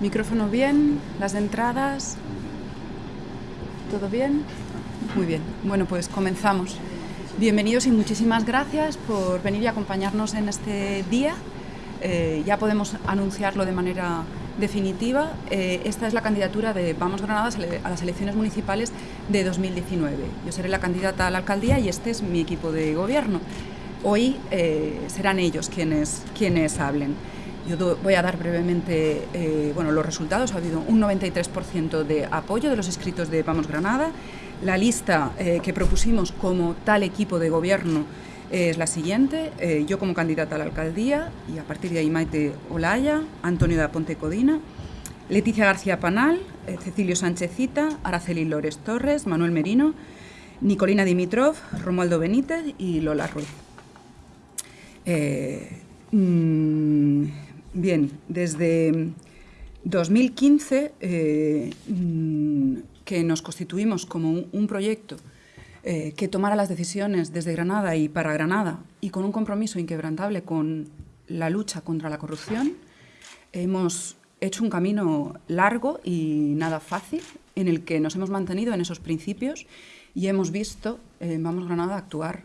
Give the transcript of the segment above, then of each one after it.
Micrófono bien, las entradas. ¿Todo bien? Muy bien. Bueno, pues comenzamos. Bienvenidos y muchísimas gracias por venir y acompañarnos en este día. Eh, ya podemos anunciarlo de manera definitiva. Eh, esta es la candidatura de Vamos Granada a las elecciones municipales de 2019. Yo seré la candidata a la alcaldía y este es mi equipo de gobierno. Hoy eh, serán ellos quienes, quienes hablen. Yo voy a dar brevemente eh, bueno, los resultados. Ha habido un 93% de apoyo de los inscritos de Vamos Granada. La lista eh, que propusimos como tal equipo de gobierno es la siguiente. Eh, yo como candidata a la alcaldía y a partir de ahí Maite Olaya, Antonio da Ponte Codina, Leticia García Panal, Cecilio Sánchezita, Araceli Lores Torres, Manuel Merino, Nicolina Dimitrov, Romualdo Benítez y Lola Ruiz. Mm, Bien, desde 2015 eh, mm, que nos constituimos como un, proyecto eh, que tomara las decisiones desde Granada y para Granada y con un compromiso inquebrantable con la lucha contra la corrupción, hemos hecho un camino largo y nada fácil en el que nos hemos mantenido en esos principios y hemos visto eh, Vamos Granada actuar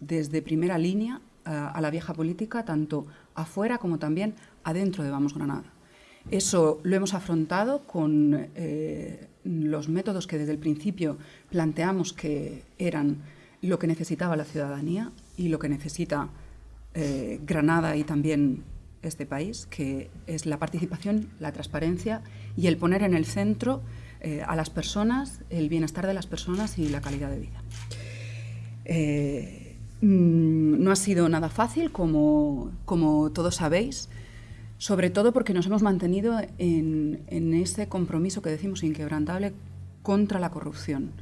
desde primera línea a la vieja política, tanto afuera como también adentro de Vamos Granada. Eso lo hemos afrontado con eh, los métodos que desde el principio planteamos que eran lo que necesitaba la ciudadanía y lo que necesita eh, Granada y también este país, que es la participación, la transparencia y el poner en el centro eh, a las personas, el bienestar de las personas y la calidad de vida. Mm, no ha sido nada fácil, como, como todos sabéis, sobre todo porque nos hemos mantenido en, ese compromiso que decimos inquebrantable contra la corrupción.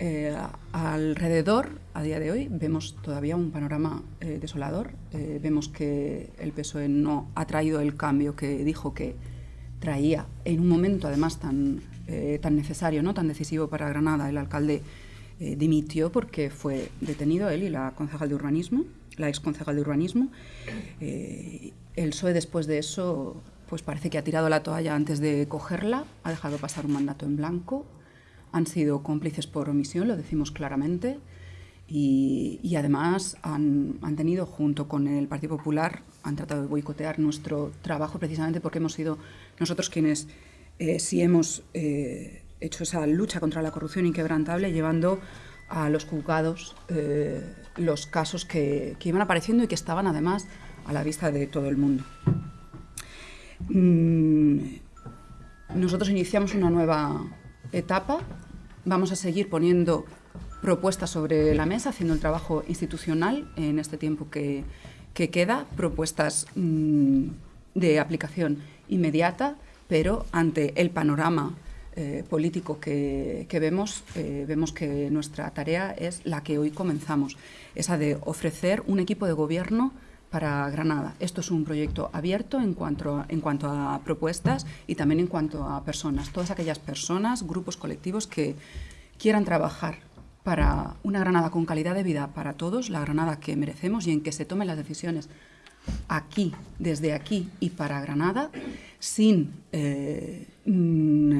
Eh, alrededor, a día de hoy, vemos todavía un panorama eh, desolador. Eh, vemos que el PSOE no ha traído el cambio que dijo que traía en un momento, además, tan, tan necesario, ¿no? tan decisivo para Granada. El alcalde dimitió porque fue detenido él y la concejal de urbanismo, la ex concejal de urbanismo. El PSOE después de eso pues parece que ha tirado la toalla antes de cogerla, ha dejado pasar un mandato en blanco, han sido cómplices por omisión, lo decimos claramente, y, además han, tenido, junto con el Partido Popular, han tratado de boicotear nuestro trabajo precisamente porque hemos sido nosotros quienes eh, sí hemos eh, hecho esa lucha contra la corrupción inquebrantable, llevando a los juzgados eh, los casos que, que iban apareciendo y que estaban además a la vista de todo el mundo. Mm, nosotros iniciamos una nueva etapa, vamos a seguir poniendo propuestas sobre la mesa, haciendo el trabajo institucional en este tiempo que, queda, propuestas mm, de aplicación inmediata, pero ante el panorama eh, político que, vemos, eh, vemos que nuestra tarea es la que hoy comenzamos, esa de ofrecer un equipo de gobierno para Granada. Esto es un proyecto abierto en cuanto, a, en cuanto a propuestas y también en cuanto a personas. Todas aquellas personas, grupos colectivos que quieran trabajar para una Granada con calidad de vida para todos, la Granada que merecemos y en que se tomen las decisiones aquí, desde aquí y para Granada, sin, eh, mm,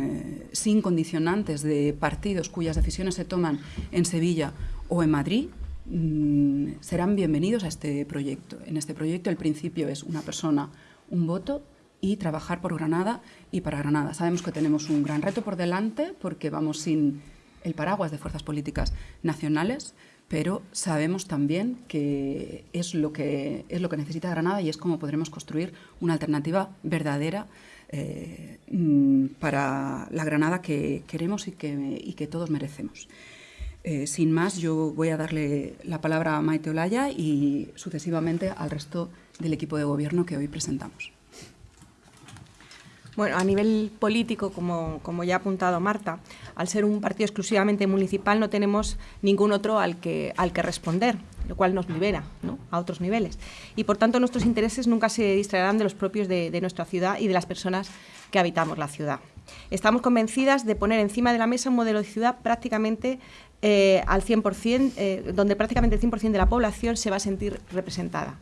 sin condicionantes de partidos cuyas decisiones se toman en Sevilla o en Madrid, Mm, serán bienvenidos a este proyecto. En este proyecto el principio es una persona, un voto y trabajar por Granada y para Granada. Sabemos que tenemos un gran reto por delante porque vamos sin el paraguas de fuerzas políticas nacionales, pero sabemos también que es lo que, es lo que necesita Granada y es cómo podremos construir una alternativa verdadera eh, mm, para la Granada que queremos y que, y que todos merecemos. Eh, sin más, yo voy a darle la palabra a Maite Olaya y sucesivamente al resto del equipo de gobierno que hoy presentamos. Bueno, a nivel político, como, como, ya ha apuntado Marta, al ser un partido exclusivamente municipal no tenemos ningún otro al que, al que responder, lo cual nos libera a otros niveles. Y por tanto nuestros intereses nunca se distraerán de los propios de, de nuestra ciudad y de las personas que habitamos la ciudad. Estamos convencidas de poner encima de la mesa un modelo de ciudad prácticamente eh, al 100%, eh, donde prácticamente el 100% de la población se va a sentir representada.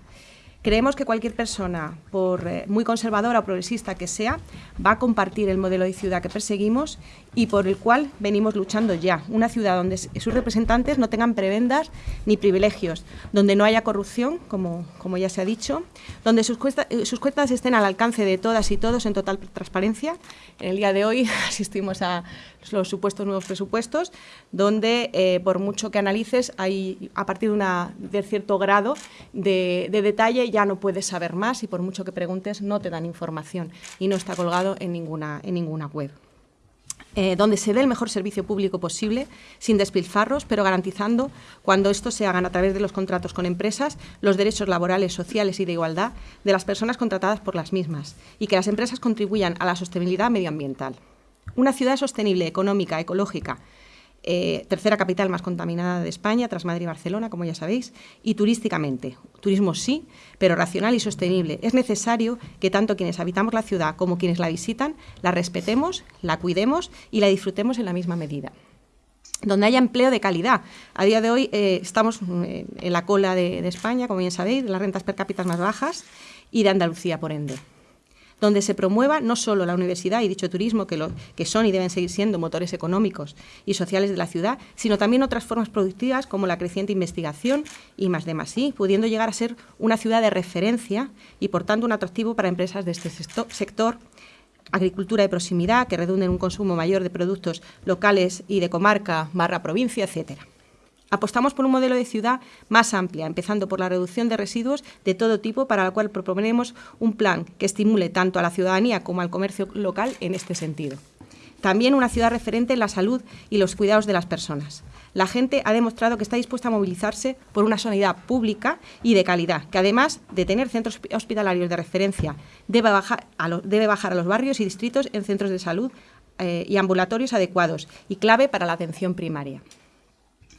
Creemos que cualquier persona, por eh, muy conservadora o progresista que sea, va a compartir el modelo de ciudad que perseguimos y por el cual venimos luchando ya. Una ciudad donde sus representantes no tengan prebendas ni privilegios, donde no haya corrupción, como, como ya se ha dicho, donde sus, eh, sus cuentas estén al alcance de todas y todos en total transparencia. En el día de hoy asistimos a los supuestos nuevos presupuestos, donde eh, por mucho que analices, hay a partir de, cierto grado de, de detalle ya no puedes saber más y por mucho que preguntes no te dan información y no está colgado en ninguna, en ninguna web. Eh, donde se dé el mejor servicio público posible, sin despilfarros, pero garantizando, cuando esto se hagan a través de los contratos con empresas, los derechos laborales, sociales y de igualdad de las personas contratadas por las mismas y que las empresas contribuyan a la sostenibilidad medioambiental. Una ciudad sostenible, económica, ecológica, eh, tercera capital más contaminada de España, tras Madrid y Barcelona, como ya sabéis, y turísticamente. Turismo sí, pero racional y sostenible. Es necesario que tanto quienes habitamos la ciudad como quienes la visitan la respetemos, la cuidemos y la disfrutemos en la misma medida donde haya empleo de calidad. A día de hoy eh, estamos eh, en la cola de, España, como bien sabéis, de las rentas per cápita más bajas y de Andalucía, por ende donde se promueva no solo la universidad y dicho turismo, que, son y deben seguir siendo motores económicos y sociales de la ciudad, sino también otras formas productivas como la creciente investigación y más de más y, pudiendo llegar a ser una ciudad de referencia y, por tanto, un atractivo para empresas de este sector agricultura de proximidad que redunde en un consumo mayor de productos locales y de comarca barra provincia, etcétera. Apostamos por un modelo de ciudad más amplia, empezando por la reducción de residuos de todo tipo, para la cual proponemos un plan que estimule tanto a la ciudadanía como al comercio local en este sentido. También una ciudad referente en la salud y los cuidados de las personas. La gente ha demostrado que está dispuesta a movilizarse por una sanidad pública y de calidad, que además de tener centros hospitalarios de referencia, debe bajar a, los barrios y distritos en centros de salud eh, y ambulatorios adecuados y clave para la atención primaria.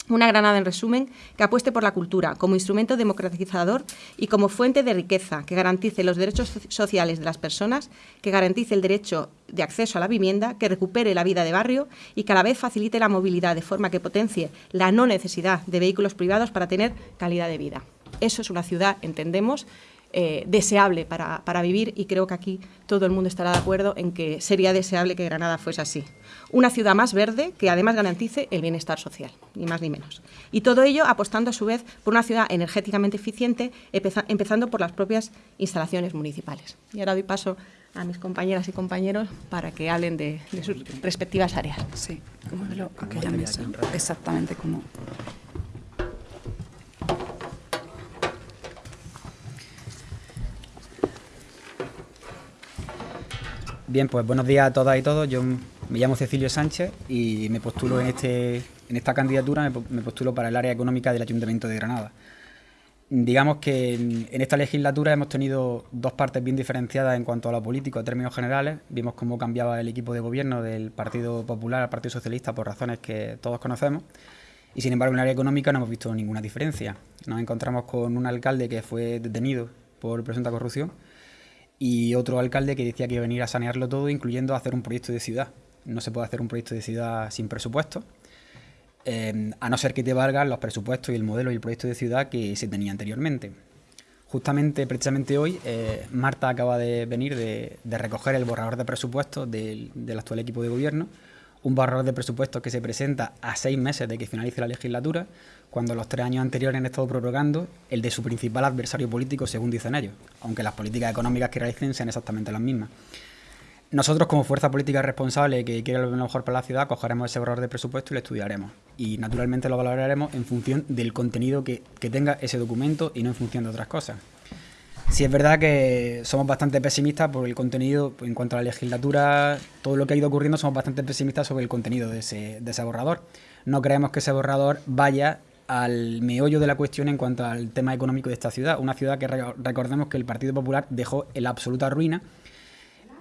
Una Granada, en resumen, que apueste por la cultura como instrumento democratizador y como fuente de riqueza, que garantice los derechos sociales de las personas, que garantice el derecho de acceso a la vivienda, que recupere la vida de barrio y que a la vez facilite la movilidad de forma que potencie la no necesidad de vehículos privados para tener calidad de vida. Eso es una ciudad, entendemos, eh, deseable para, para, vivir y creo que aquí todo el mundo estará de acuerdo en que sería deseable que Granada fuese así. Una ciudad más verde que además garantice el bienestar social, ni más ni menos. Y todo ello apostando a su vez por una ciudad energéticamente eficiente, empezando por las propias instalaciones municipales. Y ahora doy paso a mis compañeras y compañeros para que hablen de, de sus respectivas áreas. Sí, como de lo, aquella mesa, exactamente como Bien, pues buenos días a todas y todos. Yo me llamo Cecilio Sánchez y me postulo en, este, en esta candidatura, me postulo para el área económica del Ayuntamiento de Granada. Digamos que en esta legislatura hemos tenido dos partes bien diferenciadas en cuanto a lo político, a términos generales. Vimos cómo cambiaba el equipo de gobierno del Partido Popular al Partido Socialista por razones que todos conocemos. Y sin embargo, en el área económica no hemos visto ninguna diferencia. Nos encontramos con un alcalde que fue detenido por presunta corrupción y otro alcalde que decía que iba a venir a sanearlo todo, incluyendo hacer un proyecto de ciudad. No se puede hacer un proyecto de ciudad sin presupuesto, eh, a no ser que te valgan los presupuestos y el modelo y el proyecto de ciudad que se tenía anteriormente. Justamente, precisamente hoy, eh, Marta acaba de venir de, recoger el borrador de presupuestos del, del actual equipo de gobierno, un borrador de presupuestos que se presenta a seis meses de que finalice la legislatura, cuando los tres años anteriores han estado prorrogando el de su principal adversario político, según dicen ellos, aunque las políticas económicas que realicen sean exactamente las mismas. Nosotros, como fuerza política responsable que quiere lo mejor para la ciudad, cogeremos ese borrador de presupuesto y lo estudiaremos. Y naturalmente lo valoraremos en función del contenido que, que tenga ese documento y no en función de otras cosas. Sí es verdad que somos bastante pesimistas por el contenido, en cuanto a la legislatura, todo lo que ha ido ocurriendo, somos bastante pesimistas sobre el contenido de ese, de ese borrador. No creemos que ese borrador vaya al meollo de la cuestión en cuanto al tema económico de esta ciudad. Una ciudad que recordemos que el Partido Popular dejó en absoluta ruina,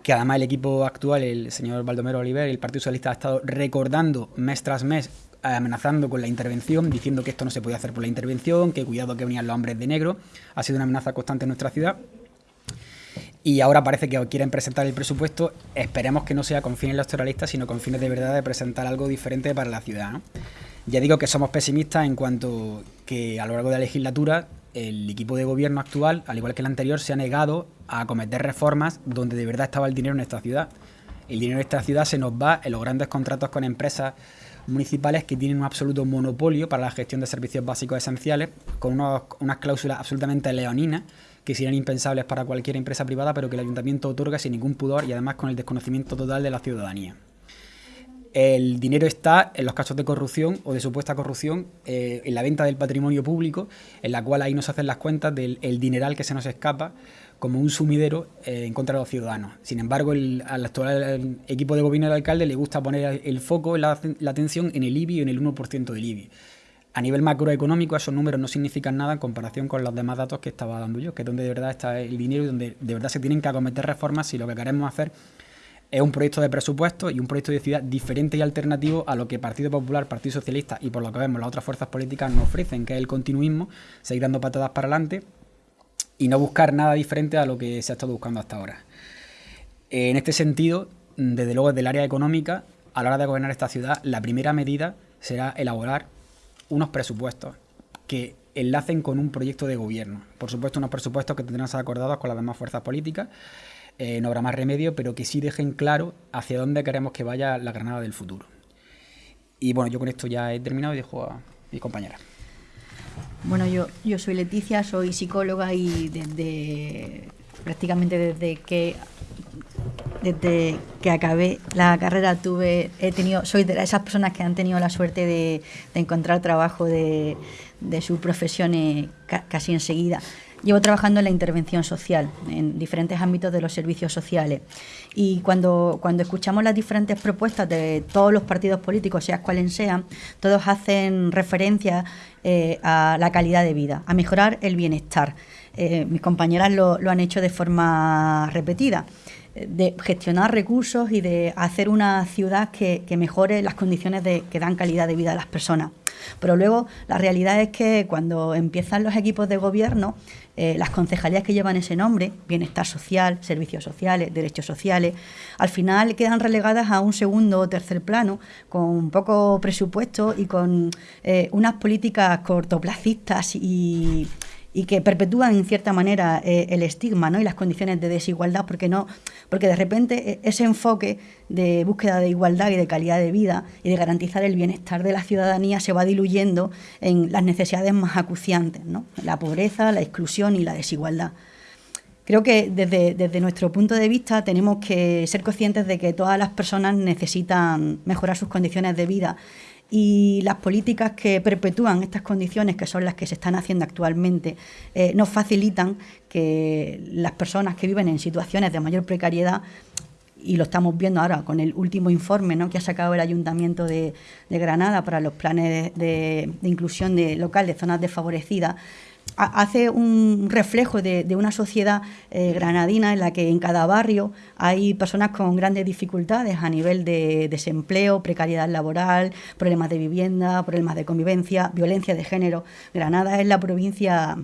que además el equipo actual, el señor Baldomero Oliver el Partido Socialista ha estado recordando mes tras mes, amenazando con la intervención, diciendo que esto no se podía hacer por la intervención, que cuidado que venían los hombres de negro. Ha sido una amenaza constante en nuestra ciudad. Y ahora parece que quieren presentar el presupuesto. Esperemos que no sea con fines electoralistas, sino con fines de verdad de presentar algo diferente para la ciudad. Ya digo que somos pesimistas en cuanto que a lo largo de la legislatura el equipo de gobierno actual, al igual que el anterior, se ha negado a acometer reformas donde de verdad estaba el dinero en esta ciudad. El dinero en esta ciudad se nos va en los grandes contratos con empresas municipales que tienen un absoluto monopolio para la gestión de servicios básicos esenciales, con unas cláusulas absolutamente leoninas que serían impensables para cualquier empresa privada, pero que el ayuntamiento otorga sin ningún pudor y además con el desconocimiento total de la ciudadanía. El dinero está en los casos de corrupción o de supuesta corrupción eh, en la venta del patrimonio público, en la cual ahí nos hacen las cuentas del dineral que se nos escapa como un sumidero eh, en contra de los ciudadanos. Sin embargo, al actual equipo de gobierno del alcalde le gusta poner el foco, la, la atención en el IBI y en el 1% del IBI. A nivel macroeconómico, esos números no significan nada en comparación con los demás datos que estaba dando yo, que es donde de verdad está el dinero y donde de verdad se tienen que acometer reformas si lo que queremos hacer es un proyecto de presupuesto y un proyecto de ciudad diferente y alternativo a lo que Partido Popular, Partido Socialista y por lo que vemos las otras fuerzas políticas nos ofrecen, que es el continuismo, seguir dando patadas para adelante y no buscar nada diferente a lo que se ha estado buscando hasta ahora. En este sentido, desde luego desde el área económica, a la hora de gobernar esta ciudad, la primera medida será elaborar unos presupuestos que enlacen con un proyecto de gobierno. Por supuesto, unos presupuestos que tendrán que acordados con las demás fuerzas políticas eh, no habrá más remedio, pero que sí dejen claro hacia dónde queremos que vaya la Granada del futuro. Y bueno, yo con esto ya he terminado y dejo a mi compañera. Bueno, yo, yo soy Leticia, soy psicóloga y desde prácticamente desde que desde que acabé la carrera tuve he tenido soy de esas personas que han tenido la suerte de, encontrar trabajo de, de sus profesiones casi enseguida Llevo trabajando en la intervención social, en diferentes ámbitos de los servicios sociales. Y cuando, cuando escuchamos las diferentes propuestas de todos los partidos políticos, sean cuales sean, todos hacen referencia eh, a la calidad de vida, a mejorar el bienestar. Eh, mis compañeras lo han hecho de forma repetida de gestionar recursos y de hacer una ciudad que, mejore las condiciones de, que dan calidad de vida a las personas. Pero luego la realidad es que cuando empiezan los equipos de gobierno, eh, las concejalías que llevan ese nombre, bienestar social, servicios sociales, derechos sociales, al final quedan relegadas a un segundo o tercer plano, con poco presupuesto y con eh, unas políticas cortoplacistas y y que perpetúan en cierta manera eh, el estigma ¿no? y las condiciones de desigualdad, porque no, porque de repente e, ese enfoque de búsqueda de igualdad y de calidad de vida y de garantizar el bienestar de la ciudadanía se va diluyendo en las necesidades más acuciantes, ¿no? la pobreza, la exclusión y la desigualdad. Creo que desde, desde, nuestro punto de vista tenemos que ser conscientes de que todas las personas necesitan mejorar sus condiciones de vida y las políticas que perpetúan estas condiciones, que son las que se están haciendo actualmente, eh, nos facilitan que las personas que viven en situaciones de mayor precariedad y lo estamos viendo ahora con el último informe ¿no? que ha sacado el Ayuntamiento de, Granada para los planes de, de inclusión de local de zonas desfavorecidas, hace un reflejo de, una sociedad eh, granadina en la que en cada barrio hay personas con grandes dificultades a nivel de desempleo, precariedad laboral, problemas de vivienda, problemas de convivencia, violencia de género. Granada es la provincia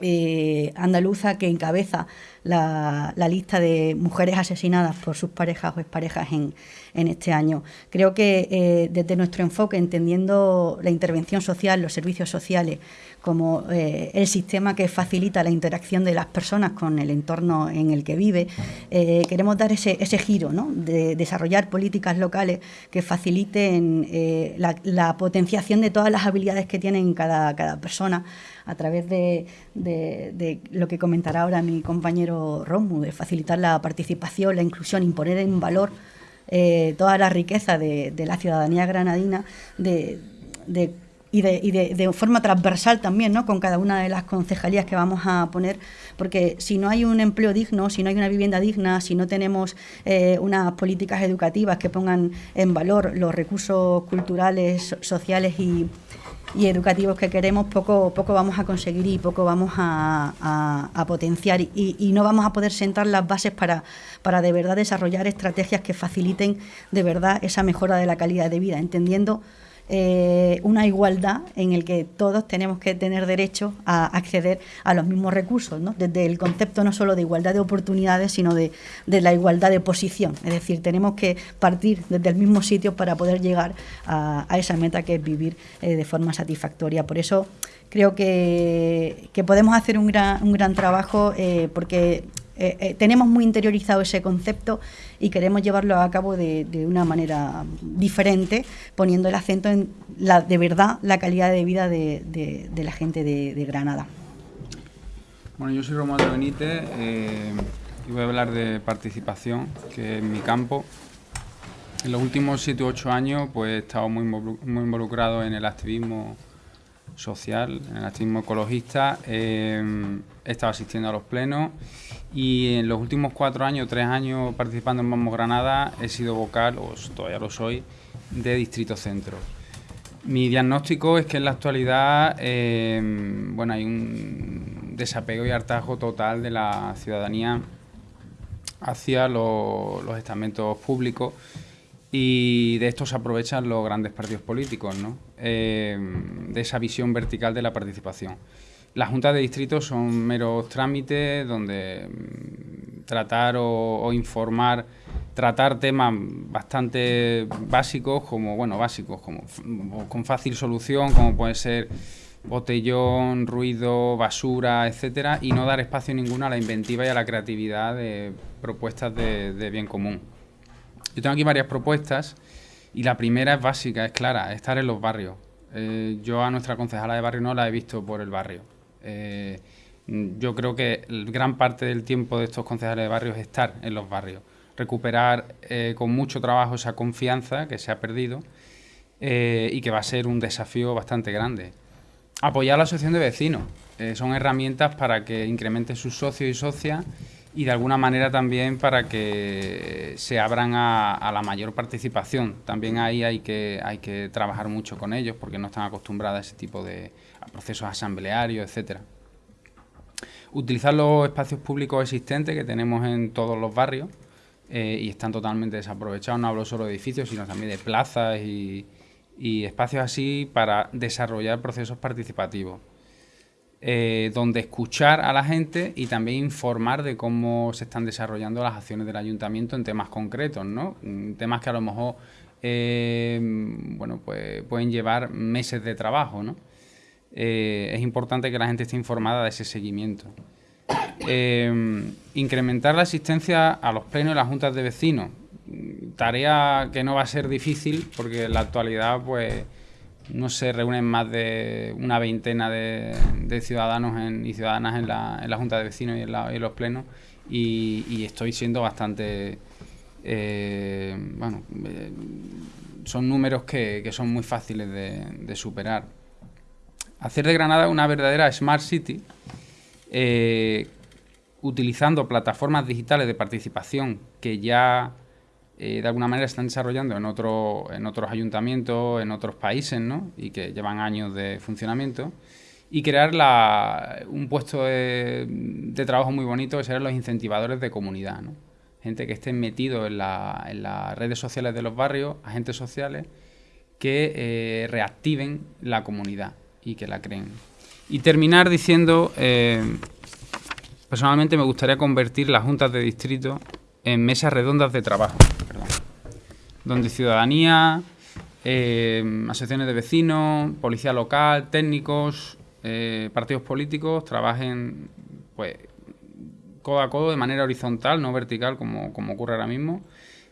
eh, andaluza que encabeza la, lista de mujeres asesinadas por sus parejas o exparejas en, en este año. Creo que eh, desde nuestro enfoque, entendiendo la intervención social, los servicios sociales, como eh, el sistema que facilita la interacción de las personas con el entorno en el que vive. Queremos dar ese, ese giro, ¿no? de desarrollar políticas locales que faciliten eh, la, potenciación de todas las habilidades que tienen cada, cada persona a través de, lo que comentará ahora mi compañero Romu, de facilitar la participación, la inclusión, imponer en valor toda la riqueza de, la ciudadanía granadina, y, de, y de, forma transversal también, ¿no? con cada una de las concejalías que vamos a poner, porque si no hay un empleo digno, si no hay una vivienda digna, si no tenemos eh, unas políticas educativas que pongan en valor los recursos culturales, sociales y, educativos que queremos, poco, poco vamos a conseguir y poco vamos a, potenciar. Y, y, no vamos a poder sentar las bases para, para de verdad desarrollar estrategias que faciliten de verdad esa mejora de la calidad de vida, entendiendo eh, una igualdad en el que todos tenemos que tener derecho a acceder a los mismos recursos, desde el concepto no solo de igualdad de oportunidades, sino de, la igualdad de posición. Es decir, tenemos que partir desde el mismo sitio para poder llegar a, esa meta que es vivir eh, de forma satisfactoria. Por eso creo que, podemos hacer un gran, un gran trabajo eh, porque eh, eh, tenemos muy interiorizado ese concepto y queremos llevarlo a cabo de, una manera diferente, poniendo el acento en la, de verdad la calidad de vida de, la gente de, Granada. Bueno, yo soy Romualdo Benítez eh, y voy a hablar de participación, que es mi campo. En los últimos 7 u 8 años pues, he estado muy, muy involucrado en el activismo social, en el activismo ecologista. he estado asistiendo a los plenos y en los últimos cuatro años, tres años participando en Vamos Granada, he sido vocal, o todavía lo soy, de Distrito Centro. Mi diagnóstico es que en la actualidad em, bueno, hay un desapego y hartazgo total de la ciudadanía hacia los, estamentos públicos y de esto se aprovechan los grandes partidos políticos, ¿no? Em, de esa visión vertical de la participación. Las juntas de distrito son meros trámites donde mm, tratar o, informar, tratar temas bastante básicos, como, bueno, básicos, como con fácil solución, como puede ser botellón, ruido, basura, etcétera, y no dar espacio ninguno a la inventiva y a la creatividad de propuestas de, bien común. Yo tengo aquí varias propuestas y la primera es básica, es clara, estar en los barrios. Eh, yo a nuestra concejala de barrio no la he visto por el barrio eh, yo creo que gran parte del tiempo de estos concejales de barrios es estar en los barrios, recuperar eh, con mucho trabajo esa confianza que se ha perdido y que va a ser un desafío bastante grande. Apoyar a la asociación de vecinos. son herramientas para que incrementen sus socios y socias y de alguna manera también para que se abran a, la mayor participación. También ahí hay que, hay que trabajar mucho con ellos porque no están acostumbrados a ese tipo de procesos asamblearios, etcétera. Utilizar los espacios públicos existentes que tenemos en todos los barrios eh, y están totalmente desaprovechados. No hablo solo de edificios, sino también de plazas y espacios así para desarrollar procesos participativos. Eh, donde escuchar a la gente y también informar de cómo se están desarrollando las acciones del ayuntamiento en temas concretos, ¿no? Mm, temas que a lo mejor eh, bueno, pues pueden llevar meses de trabajo, ¿no? Eh, es importante que la gente esté informada de ese seguimiento. incrementar la asistencia a los plenos y las juntas de vecinos. Tarea que no va a ser difícil porque en la actualidad, pues no se reúnen más de una veintena de, ciudadanos y ciudadanas en la, Junta de Vecinos y en, los plenos y, estoy siendo bastante... Eh, bueno, eh, son números que, son muy fáciles de, superar. Hacer de Granada una verdadera Smart City, eh, utilizando plataformas digitales de participación que ya eh, de alguna manera están desarrollando en, otro, en otros ayuntamientos, en otros países, ¿no? y que llevan años de funcionamiento, y crear un puesto de, trabajo muy bonito que serán los incentivadores de comunidad. Gente que en, la, en, las redes sociales de los barrios, agentes sociales, que eh, reactiven la comunidad y que la creen. Y terminar diciendo, eh, personalmente me gustaría convertir las juntas de distrito en mesas redondas de trabajo, donde ciudadanía, eh, asociaciones de vecinos, policía local, técnicos, eh, partidos políticos trabajen pues codo a codo de manera horizontal, no vertical como, ocurre ahora mismo,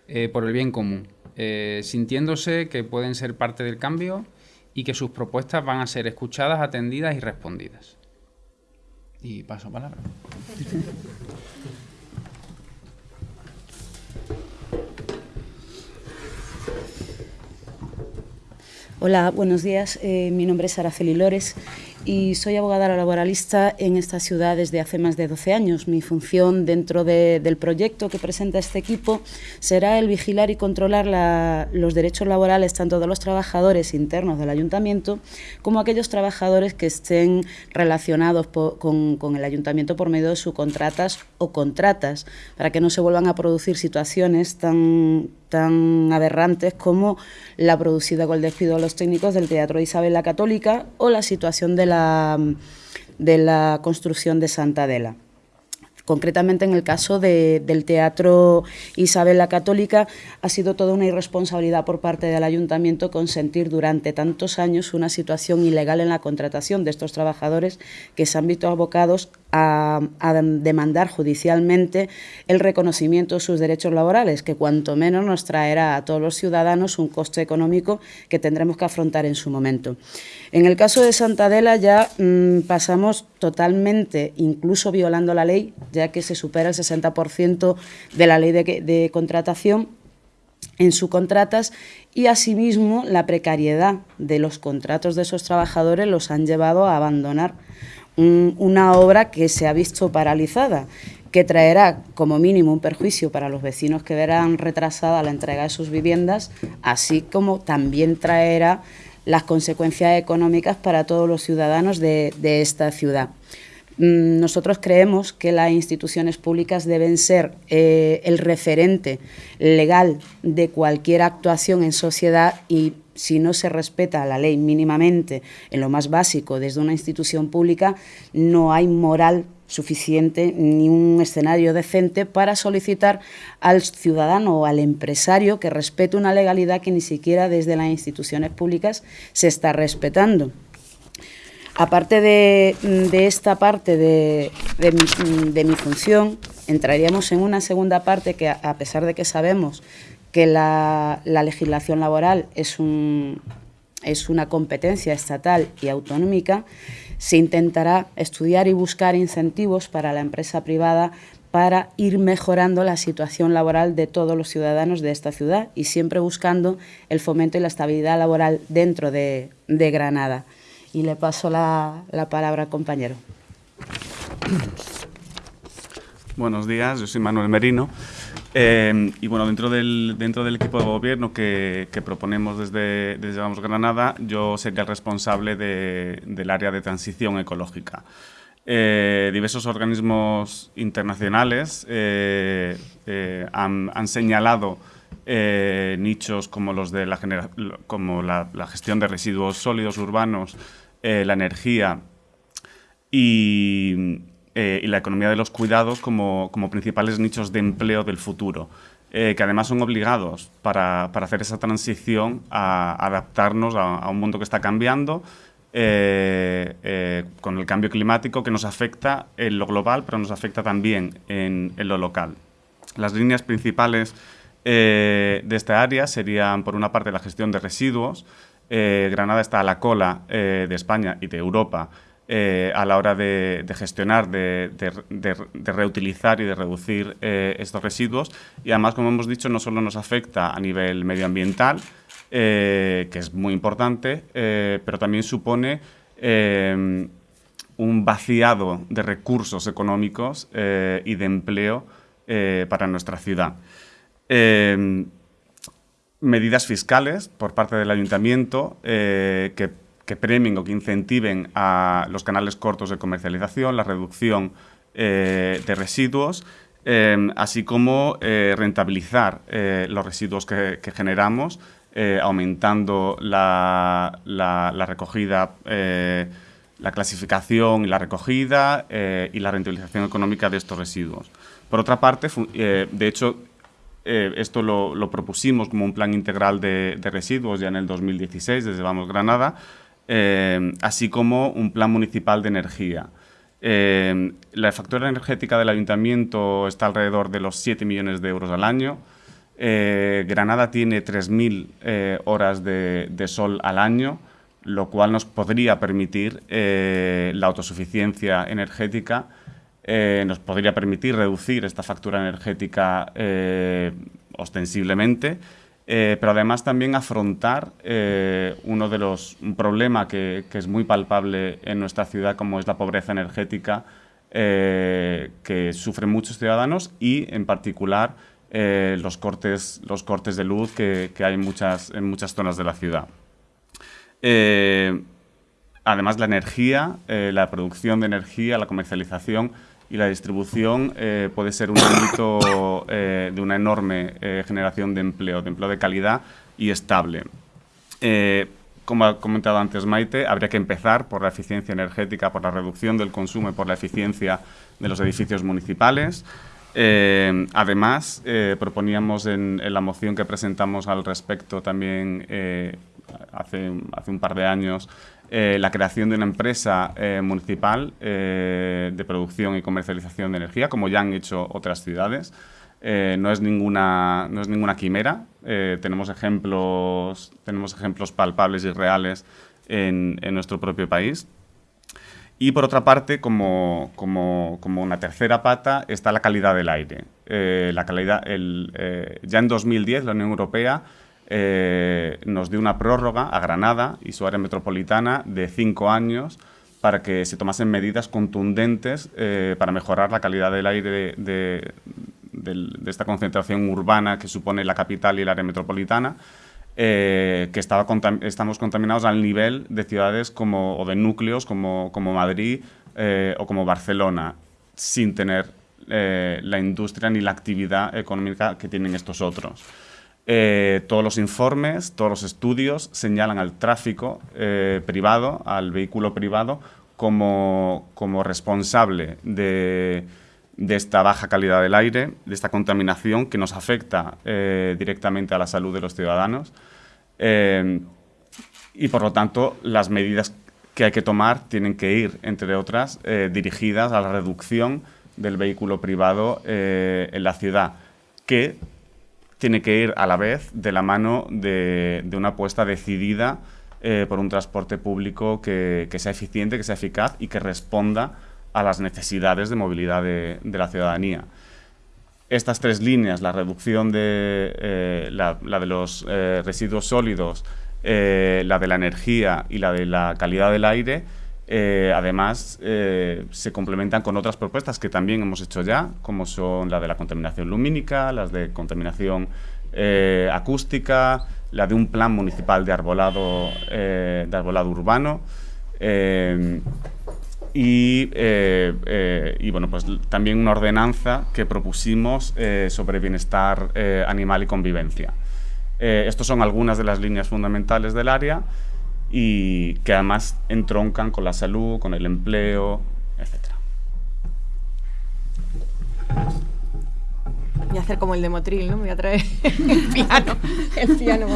eh, por el bien común, sintiéndose que pueden ser parte del cambio y que sus propuestas van a ser escuchadas, atendidas y respondidas. Y paso palabra. Hola, buenos días. Eh, mi nombre es Araceli Lores y soy abogada laboralista en esta ciudad desde hace más de 12 años. Mi función dentro del proyecto que presenta este equipo será el vigilar y controlar los derechos laborales tanto de los trabajadores internos del ayuntamiento como aquellos trabajadores que estén relacionados con, con el ayuntamiento por medio de subcontratas o contratas, para que no se vuelvan a producir situaciones tan tan aberrantes como la producida con el despido de los técnicos del Teatro Isabel la Católica o la situación de la, de la construcción de Santa Adela. Concretamente en el caso del Teatro Isabel la Católica ha sido toda una irresponsabilidad por parte del Ayuntamiento consentir durante tantos años una situación ilegal en la contratación de estos trabajadores que se han visto abocados a, demandar judicialmente el reconocimiento de sus derechos laborales, que cuanto menos nos traerá a todos los ciudadanos un coste económico que tendremos que afrontar en su momento. En el caso de Santa Adela ya mm, pasamos totalmente, incluso violando la ley, ya que se supera el 60% de la ley de, de contratación en subcontratas y asimismo la precariedad de los contratos de esos trabajadores los han llevado a abandonar una obra que se ha visto paralizada, que traerá como mínimo un perjuicio para los vecinos que verán retrasada la entrega de sus viviendas, así como también traerá las consecuencias económicas para todos los ciudadanos de, esta ciudad. Mm, nosotros creemos que las instituciones públicas deben ser eh, el referente legal de cualquier actuación en sociedad y si no se respeta la ley mínimamente en lo más básico desde una institución pública, no hay moral suficiente ni un escenario decente para solicitar al ciudadano o al empresario que respete una legalidad que ni siquiera desde las instituciones públicas se está respetando. Aparte de, esta parte de, mi, función, entraríamos en una segunda parte que, a pesar de que sabemos que la, legislación laboral es, es una competencia estatal y autonómica, se intentará estudiar y buscar incentivos para la empresa privada para ir mejorando la situación laboral de todos los ciudadanos de esta ciudad y siempre buscando el fomento y la estabilidad laboral dentro de, Granada. Y le paso la, la palabra al compañero. Buenos días, yo soy Manuel Merino. Eh, y bueno, dentro del, dentro del equipo de gobierno que, proponemos desde, desde Vamos Granada, yo sería el responsable del área de transición ecológica. Eh, diversos organismos internacionales eh, han, señalado nichos como los de la, como la, la, gestión de residuos sólidos urbanos, la energía y, eh, y la economía de los cuidados como, como principales nichos de empleo del futuro, eh, que además son obligados para, para, hacer esa transición a adaptarnos a, un mundo que está cambiando, eh, con el cambio climático que nos afecta en lo global, pero nos afecta también en, en lo local. Las líneas principales de esta área serían, por una parte, la gestión de residuos. Granada está a la cola de España y de Europa eh, a la hora de, gestionar, de, reutilizar y de reducir eh, estos residuos. Y además, como hemos dicho, no solo nos afecta a nivel medioambiental, eh, que es muy importante, pero también supone un vaciado de recursos económicos y de empleo para nuestra ciudad medidas fiscales por parte del ayuntamiento que que premien o que incentiven a los canales cortos de comercialización, la reducción eh, de residuos, eh, así como eh, rentabilizar los residuos que, generamos, aumentando la, recogida, la clasificación y la recogida y la rentabilización económica de estos residuos. Por otra parte, de hecho, esto lo, propusimos como un plan integral de, de, residuos ya en el 2016 desde Vamos Granada, eh, así como un plan municipal de energía. Eh, la factura energética del ayuntamiento está alrededor de los 7 millones de euros al año. Eh, Granada tiene 3.000 horas de, sol al año, lo cual nos podría permitir la autosuficiencia energética, nos podría permitir reducir esta factura energética ostensiblemente eh, pero además también afrontar eh, uno de los, un problema que, es muy palpable en nuestra ciudad, como es la pobreza energética, eh, que sufren muchos ciudadanos y, en particular, los, cortes, los cortes de luz que, hay en muchas, en muchas zonas de la ciudad. además, la energía, la producción de energía, la comercialización, y la distribución eh, puede ser un ámbito eh, de una enorme eh, generación de empleo, de empleo de calidad y estable. como ha comentado antes Maite, habría que empezar por la eficiencia energética, por la reducción del consumo y por la eficiencia de los edificios municipales. además, proponíamos en, en, la moción que presentamos al respecto también hace, hace un par de años eh, la creación de una empresa eh, municipal eh, de producción y comercialización de energía, como ya han hecho otras ciudades. no, es ninguna, no es ninguna quimera, tenemos, ejemplos, tenemos ejemplos palpables y reales en, en nuestro propio país. Y por otra parte, como, como, como, una tercera pata, está la calidad del aire. la calidad, el, ya en 2010 la Unión Europea eh, nos dio una prórroga a Granada y su área metropolitana de cinco años para que se tomasen medidas contundentes eh, para mejorar la calidad del aire de, esta concentración urbana que supone la capital y el área metropolitana, eh, que estaba estamos contaminados al nivel de ciudades como, o de núcleos como, como Madrid o como Barcelona, sin tener la industria ni la actividad económica que tienen estos otros. Eh, todos los informes, todos los estudios señalan al tráfico eh, privado, al vehículo privado, como, responsable de, esta baja calidad del aire, de esta contaminación que nos afecta eh, directamente a la salud de los ciudadanos. y por lo tanto, las medidas que hay que tomar tienen que ir, entre otras, dirigidas a la reducción del vehículo privado en la ciudad, que tiene que ir a la vez de la mano de, una apuesta decidida eh, por un transporte público que, sea eficiente, que sea eficaz y que responda a las necesidades de movilidad de, la ciudadanía. Estas tres líneas, la reducción de eh, la, de los eh, residuos sólidos, la de la energía y la de la calidad del aire, además, se complementan con otras propuestas que también hemos hecho ya, como son la de la contaminación lumínica, las de contaminación eh, acústica, la de un plan municipal de arbolado, urbano. Y, bueno, pues también una ordenanza que propusimos sobre bienestar animal y convivencia. estos son algunas de las líneas fundamentales del área y que además entroncan con la salud, con el empleo, etc. Voy a hacer como el de Motril, ¿no? Me voy a traer el piano, el piano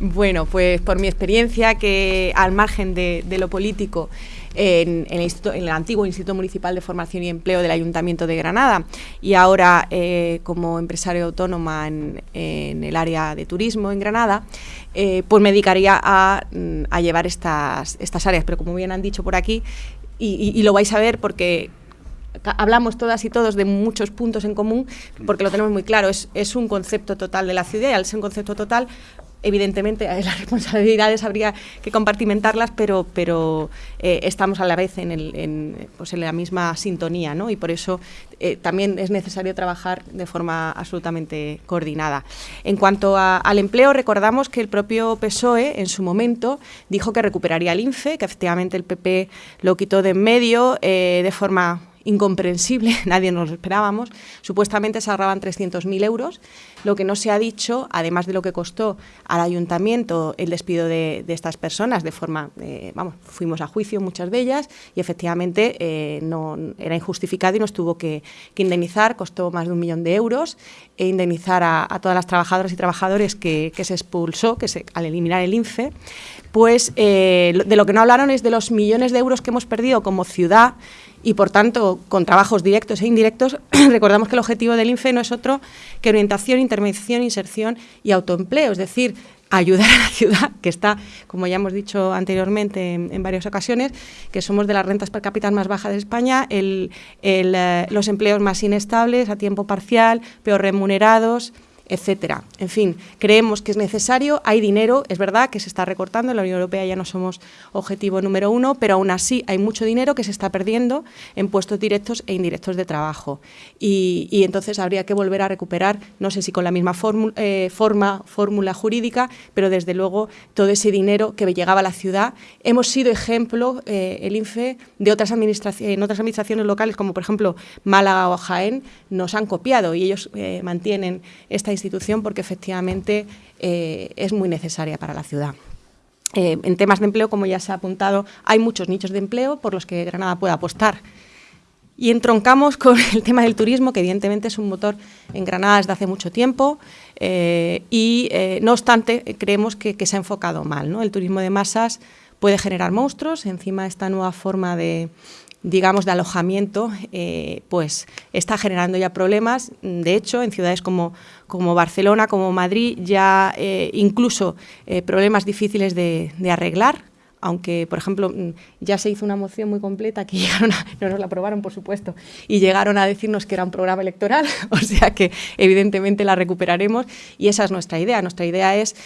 Bueno, pues por mi experiencia, que al margen de, lo político, en, el antiguo Instituto Municipal de Formación y Empleo del Ayuntamiento de Granada y ahora eh, como empresario autónoma en, el área de turismo en Granada, eh, pues me dedicaría a, llevar estas, estas áreas. Pero como bien han dicho por aquí, y, lo vais a ver porque hablamos todas y todos de muchos puntos en común porque lo tenemos muy claro. Es, es un concepto total de la ciudad y al ser un concepto total, evidentemente las responsabilidades habría que compartimentarlas, pero, pero eh, estamos a la vez en, el, en, pues en, la misma sintonía, ¿no? Y por eso eh, también es necesario trabajar de forma absolutamente coordinada. En cuanto al empleo, recordamos que el propio PSOE en su momento dijo que recuperaría el INFE, que efectivamente el PP lo quitó de en medio eh, de forma incomprensible, nadie nos lo esperábamos. Supuestamente se ahorraban 300.000 euros. Lo que no se ha dicho, además de lo que costó al ayuntamiento el despido de, estas personas, de forma, eh, vamos, fuimos a juicio muchas de ellas y efectivamente eh, no, era injustificado y nos tuvo que, indemnizar, costó más de un millón de euros, e indemnizar a, todas las trabajadoras y trabajadores que, se expulsó, que se, al eliminar el INFE, pues eh, de lo que no hablaron es de los millones de euros que hemos perdido como ciudad y, por tanto, con trabajos directos e indirectos, recordamos que el objetivo del INFE no es otro que orientación, intervención, inserción y autoempleo, es decir, ayudar a la ciudad, que está, como ya hemos dicho anteriormente en, varias ocasiones, que somos de las rentas per cápita más bajas de España, el, eh, los empleos más inestables, a tiempo parcial, peor remunerados, etcétera. En fin, creemos que es necesario, hay dinero, es verdad que se está recortando, en la Unión Europea ya no somos objetivo número uno, pero aún así hay mucho dinero que se está perdiendo en puestos directos e indirectos de trabajo. Y, entonces habría que volver a recuperar, no sé si con la misma eh, forma, fórmula jurídica, pero desde luego todo ese dinero que llegaba a la ciudad. Hemos sido ejemplo, eh, el INFE, de otras administraciones, en otras administraciones locales, como por ejemplo Málaga o Jaén, nos han copiado y ellos eh, mantienen esta institución porque efectivamente eh, es muy necesaria para la ciudad. Eh, en temas de empleo, como ya se ha apuntado, hay muchos nichos de empleo por los que Granada puede apostar. Y entroncamos con el tema del turismo, que evidentemente es un motor en Granada desde hace mucho tiempo, eh, y no obstante creemos que, se ha enfocado mal. El turismo de masas puede generar monstruos, encima esta nueva forma de, digamos, de alojamiento, eh, pues está generando ya problemas. De hecho, en ciudades como, como Barcelona, como Madrid, ya eh, incluso eh, problemas difíciles de, arreglar aunque, por ejemplo, mm, ya se hizo una moción muy completa que no nos la aprobaron, por supuesto, y llegaron a decirnos que era un programa electoral, o sea que evidentemente la recuperaremos y esa es nuestra idea. Nuestra idea es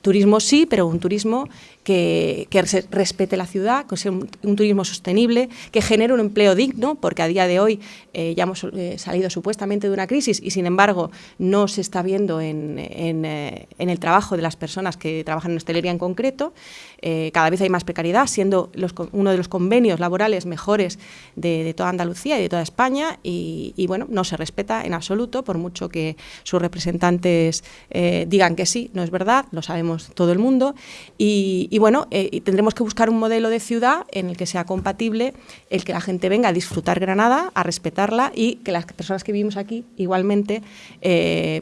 turismo sí, pero un turismo que, respete la ciudad, que sea un, turismo sostenible, que genere un empleo digno, porque a día de hoy eh, ya hemos eh, salido supuestamente de una crisis y sin embargo no se está viendo en, en, en el trabajo de las personas que trabajan en hostelería en concreto. Eh, cada vez hay más precariedad, siendo uno de los convenios laborales mejores de, toda Andalucía y de toda España, y, bueno, no se respeta en absoluto, por mucho que sus representantes eh, digan que sí, no es verdad, lo sabemos todo el mundo, y, bueno, eh, tendremos que buscar un modelo de ciudad en el que sea compatible el que la gente venga a disfrutar Granada, a respetarla y que las personas que vivimos aquí igualmente,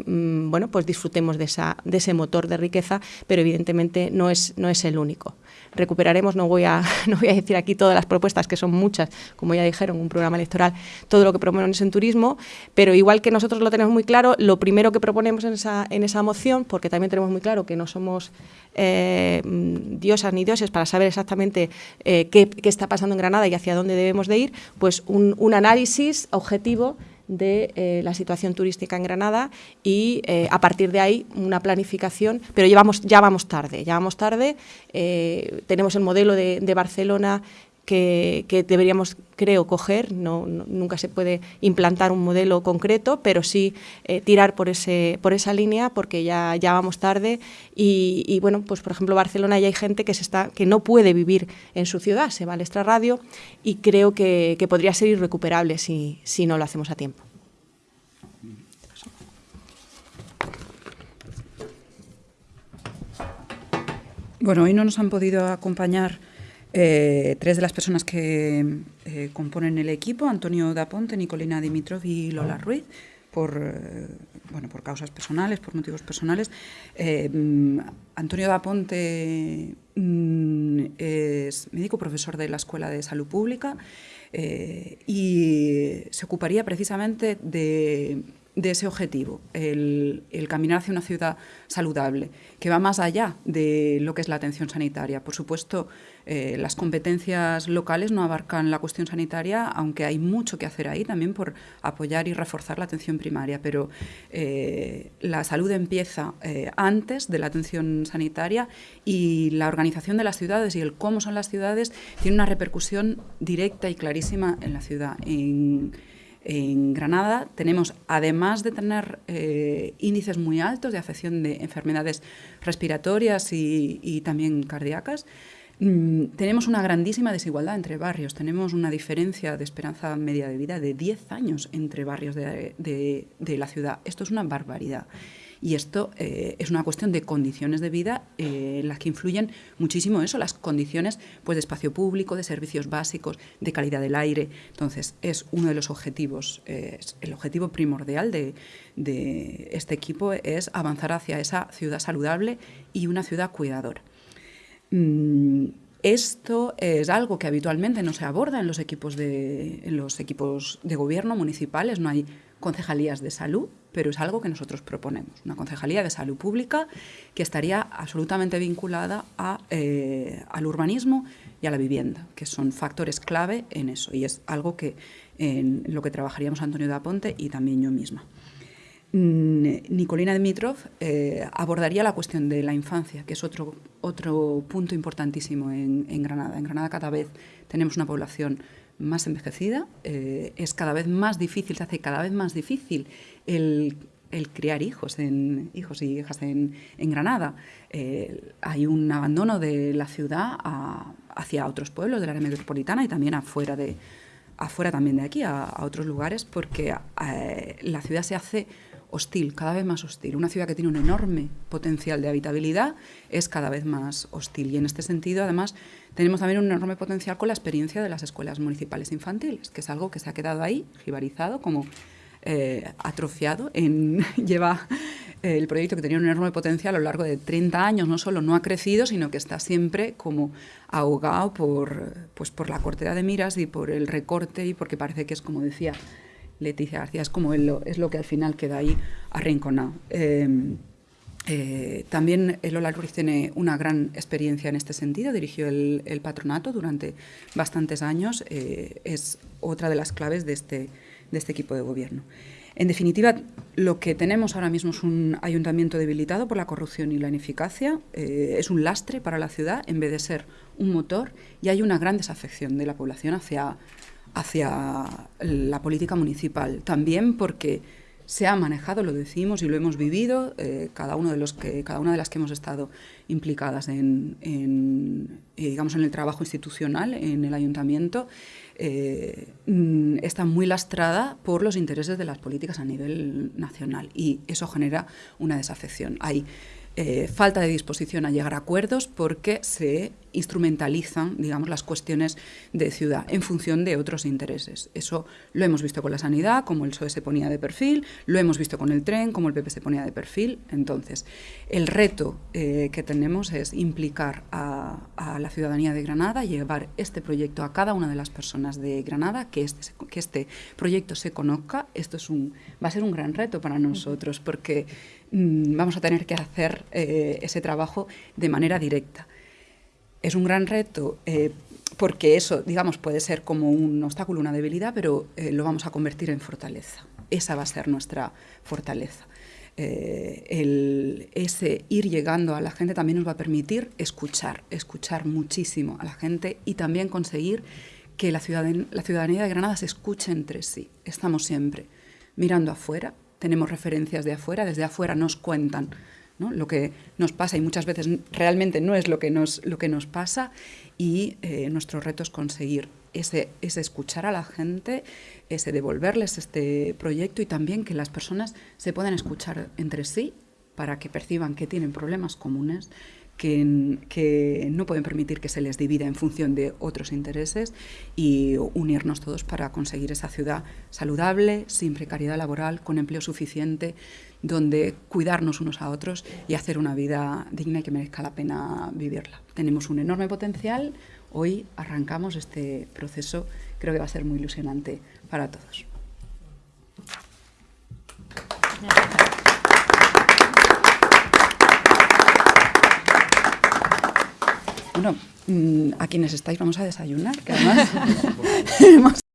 mm, bueno, pues disfrutemos de, esa, de ese motor de riqueza, pero evidentemente no es, no es el único recuperaremos, no voy, a, no voy a decir aquí todas las propuestas, que son muchas, como ya dijeron, un programa electoral, todo lo que proponemos en turismo, pero igual que nosotros lo tenemos muy claro, lo primero que proponemos en esa, en esa moción, porque también tenemos muy claro que no somos eh, diosas ni dioses para saber exactamente eh, qué, qué, está pasando en Granada y hacia dónde debemos de ir, pues un, un análisis objetivo de eh, la situación turística en Granada y eh, a partir de ahí una planificación, pero llevamos, ya vamos tarde, ya vamos tarde, eh, tenemos el modelo de, de Barcelona que, deberíamos, creo, coger. No, nunca se puede implantar un modelo concreto, pero sí eh, tirar por, ese, por esa línea porque ya, ya vamos tarde. Y, bueno, pues por ejemplo, Barcelona ya hay gente que, se está, que no puede vivir en su ciudad, se va al extrarradio y creo que, podría ser irrecuperable si, si no lo hacemos a tiempo. Bueno, hoy no nos han podido acompañar eh, tres de las personas que eh, componen el equipo, Antonio Daponte, Nicolina Dimitrov y Lola Ruiz, por, eh, bueno, por causas personales, por motivos personales. Mm, Antonio Daponte mm, es médico profesor de la Escuela de Salud Pública y se ocuparía precisamente de de ese objetivo, el, caminar hacia una ciudad saludable, que va más allá de lo que es la atención sanitaria. Por supuesto, eh, las competencias locales no abarcan la cuestión sanitaria, aunque hay mucho que hacer ahí también por apoyar y reforzar la atención primaria, pero eh, la salud empieza eh, antes de la atención sanitaria y la organización de las ciudades y el cómo son las ciudades tiene una repercusión directa y clarísima en la ciudad. En Granada tenemos, además de tener eh, índices muy altos de afección de enfermedades respiratorias y, también cardíacas, mm, tenemos una grandísima desigualdad entre barrios. Tenemos una diferencia de esperanza media de vida de 10 años entre barrios de la ciudad. Esto es una barbaridad. Y esto eh, es una cuestión de condiciones de vida eh, en las que influyen muchísimo eso, las condiciones pues, de espacio público, de servicios básicos, de calidad del aire. Entonces, es uno de los objetivos, el objetivo primordial de, este equipo es avanzar hacia esa ciudad saludable y una ciudad cuidadora. Mm, Esto es algo que habitualmente no se aborda en los equipos de, en los equipos de gobierno municipales, no hay concejalías de salud, pero es algo que nosotros proponemos, una concejalía de salud pública que estaría absolutamente vinculada eh, al urbanismo y a la vivienda, que son factores clave en eso, y es algo que en lo que trabajaríamos Antonio de Aponte y también yo misma. Mm, Nicolina Dimitrov eh, abordaría la cuestión de la infancia, que es otro, otro punto importantísimo en, Granada. En Granada cada vez tenemos una población más envejecida, eh, es cada vez más difícil, se hace cada vez más difícil el, criar hijos, en, hijos y hijas en, Granada. Eh, hay un abandono de la ciudad hacia otros pueblos del área metropolitana y también afuera, de, afuera también de aquí, a, otros lugares, porque la ciudad se hace hostil, cada vez más hostil. Una ciudad que tiene un enorme potencial de habitabilidad es cada vez más hostil. Y en este sentido, además, tenemos también un enorme potencial con la experiencia de las escuelas municipales infantiles, que es algo que se ha quedado ahí, jibarizado, como eh, atrofiado. En, lleva eh, el proyecto que tenía un enorme potencial a lo largo de 30 años, no solo no ha crecido, sino que está siempre como ahogado por, pues, por la cortera de miras y por el recorte y porque parece que es, como decía Leticia García, es como es lo que al final queda ahí arrinconado. Em, eh, también Lola Ruiz tiene una gran experiencia en este sentido, dirigió el, patronato durante bastantes años, eh, es otra de las claves de este, de este equipo de gobierno. En definitiva, lo que tenemos ahora mismo es un ayuntamiento debilitado por la corrupción y la ineficacia, eh, es un lastre para la ciudad en vez de ser un motor y hay una gran desafección de la población hacia, hacia la política municipal. También porque se ha manejado, lo decimos y lo hemos vivido, eh, cada, uno de los que, cada una de las que hemos estado implicadas en, eh, digamos, en el trabajo institucional, en el ayuntamiento, eh, mm, está muy lastrada por los intereses de las políticas a nivel nacional y eso genera una desafección. Hay falta de disposición a llegar a acuerdos porque se instrumentalizan, digamos, las cuestiones de ciudad en función de otros intereses. Eso lo hemos visto con la sanidad, como el PSOE se ponía de perfil, lo hemos visto con el tren, como el PP se ponía de perfil. Entonces, el reto eh, que tenemos es implicar a, la ciudadanía de Granada, llevar este proyecto a cada una de las personas de Granada, que este, que este proyecto se conozca. Esto es un, va a ser un gran reto para nosotros, porque mm, vamos a tener que hacer eh, ese trabajo de manera directa. Es un gran reto eh, porque eso, digamos, puede ser como un obstáculo, una debilidad, pero eh, lo vamos a convertir en fortaleza. Esa va a ser nuestra fortaleza. El, ese ir llegando a la gente también nos va a permitir escuchar, escuchar muchísimo a la gente y también conseguir que la, la ciudadanía de Granada se escuche entre sí. Estamos siempre mirando afuera, tenemos referencias de afuera, desde afuera nos cuentan lo que nos pasa y muchas veces realmente no es lo que nos, lo que nos pasa y eh, nuestro reto es conseguir ese, ese, escuchar a la gente, ese devolverles este proyecto y también que las personas se puedan escuchar entre sí para que perciban que tienen problemas comunes que, no pueden permitir que se les divida en función de otros intereses y unirnos todos para conseguir esa ciudad saludable, sin precariedad laboral, con empleo suficiente, donde cuidarnos unos a otros y hacer una vida digna y que merezca la pena vivirla. Tenemos un enorme potencial, hoy arrancamos este proceso, creo que va a ser muy ilusionante para todos. Bueno, mm, a quienes estáis vamos a desayunar, que además